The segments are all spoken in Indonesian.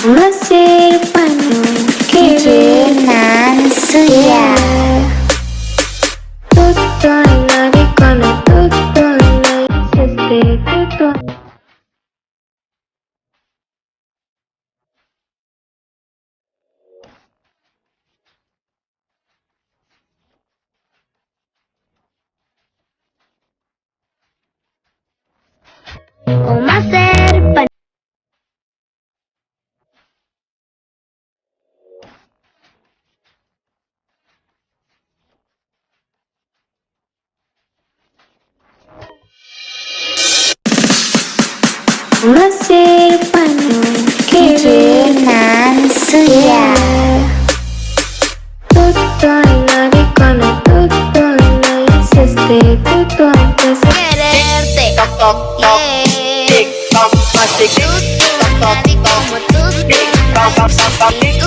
Você quando querer nascer 무엇을 기를 난 수야 또또이 너를 꺼내 또또이 너의 시스테 또또이 뜻을 Quererte Toc toc tic toc Mastic tic toc toc Tic toc Tic toc Tic toc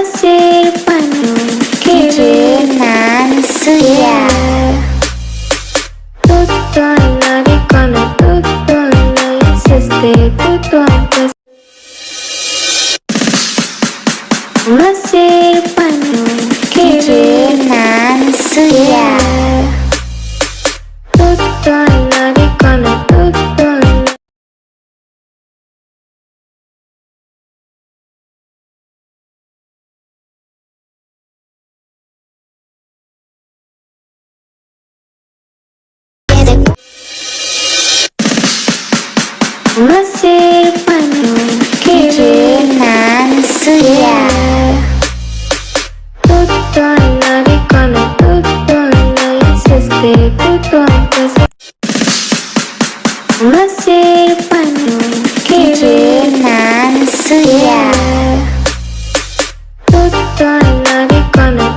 fazer pra não querer mais Tudo na vicona, tudo na insiste, tudo antes Fazer Mesir penuh Kijunan Suya. Tutto lo insiste tutto anche se Mesir penuh Kijunan Suya. Tutto lo dicono